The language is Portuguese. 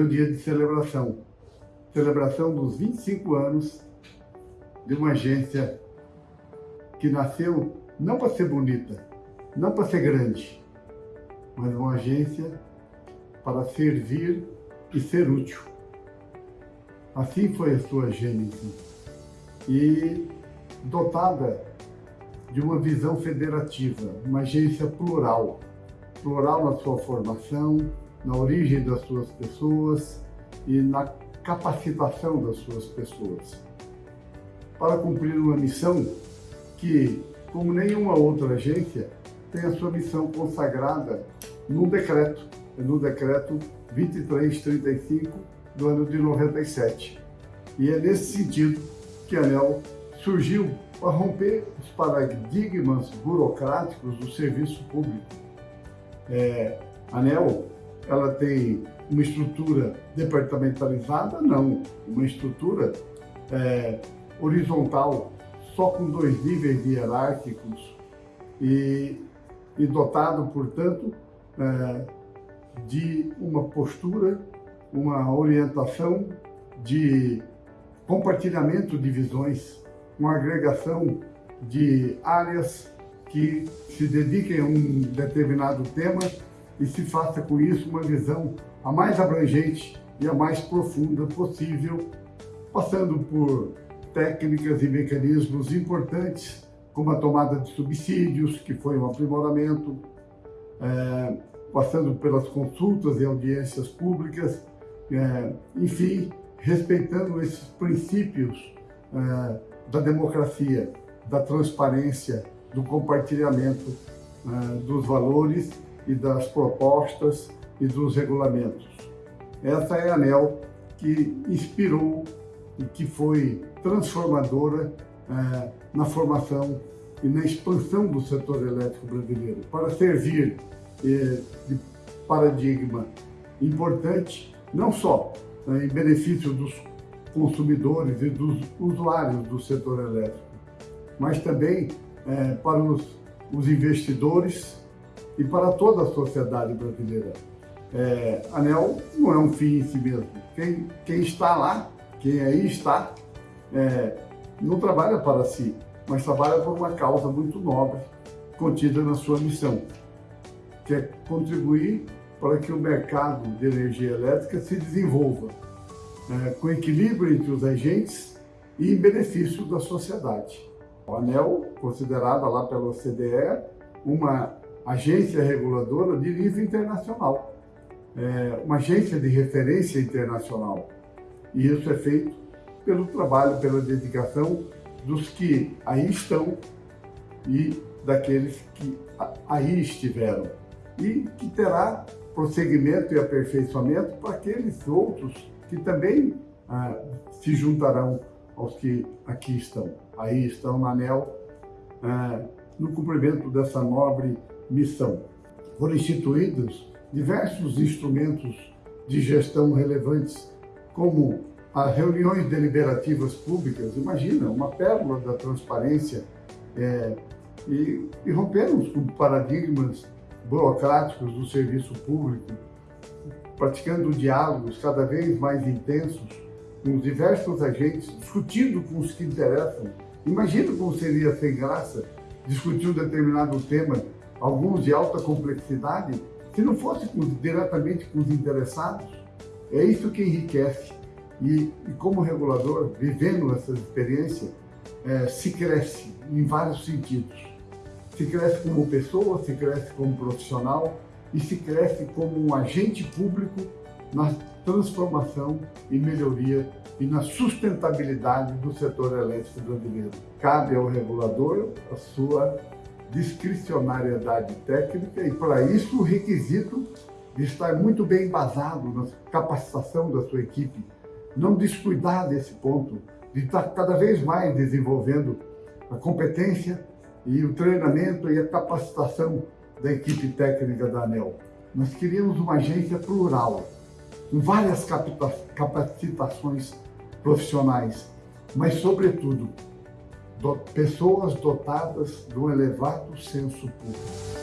um dia de celebração. Celebração dos 25 anos de uma agência que nasceu não para ser bonita, não para ser grande, mas uma agência para servir e ser útil. Assim foi a sua gênese. E dotada de uma visão federativa, uma agência plural, plural na sua formação, na origem das suas pessoas e na capacitação das suas pessoas. Para cumprir uma missão que, como nenhuma outra agência, tem a sua missão consagrada num decreto, no decreto 2335 do ano de 97. E é nesse sentido que a ANEL surgiu para romper os paradigmas burocráticos do serviço público. É, a ANEL ela tem uma estrutura departamentalizada? Não, uma estrutura é, horizontal, só com dois níveis hierárquicos e, e dotado, portanto, é, de uma postura, uma orientação de compartilhamento de visões, uma agregação de áreas que se dediquem a um determinado tema e se faça com isso uma visão a mais abrangente e a mais profunda possível, passando por técnicas e mecanismos importantes, como a tomada de subsídios, que foi um aprimoramento, é, passando pelas consultas e audiências públicas, é, enfim, respeitando esses princípios é, da democracia, da transparência, do compartilhamento é, dos valores e das propostas e dos regulamentos. Essa é a ANEL que inspirou e que foi transformadora é, na formação e na expansão do setor elétrico brasileiro, para servir é, de paradigma importante, não só é, em benefício dos consumidores e dos usuários do setor elétrico, mas também é, para os, os investidores e para toda a sociedade brasileira. É, ANEL não é um fim em si mesmo. Quem, quem está lá, quem aí está, é, não trabalha para si, mas trabalha por uma causa muito nobre contida na sua missão, que é contribuir para que o mercado de energia elétrica se desenvolva é, com equilíbrio entre os agentes e em benefício da sociedade. O ANEL, considerada lá pela OCDE uma agência reguladora de nível internacional, é, uma agência de referência internacional. E isso é feito pelo trabalho, pela dedicação dos que aí estão e daqueles que aí estiveram. E que terá prosseguimento e aperfeiçoamento para aqueles outros que também ah, se juntarão aos que aqui estão. Aí estão na ANEL, ah, no cumprimento dessa nobre missão. Foram instituídos diversos instrumentos de gestão relevantes, como as reuniões deliberativas públicas, imagina, uma pérola da transparência, é, e, e rompermos com paradigmas burocráticos do serviço público, praticando diálogos cada vez mais intensos com os diversos agentes, discutindo com os que interessam. Imagina como seria sem graça discutir um determinado tema alguns de alta complexidade, se não fosse com, diretamente com os interessados. É isso que enriquece. E, e como regulador, vivendo essa experiência, é, se cresce em vários sentidos. Se cresce como pessoa, se cresce como profissional e se cresce como um agente público na transformação e melhoria e na sustentabilidade do setor elétrico brasileiro. Cabe ao regulador a sua discricionariedade técnica e, para isso, o requisito de estar muito bem embasado na capacitação da sua equipe, não descuidar desse ponto, de estar cada vez mais desenvolvendo a competência e o treinamento e a capacitação da equipe técnica da ANEL. Nós queríamos uma agência plural, com várias capacitações profissionais, mas, sobretudo, pessoas dotadas de um elevado senso público.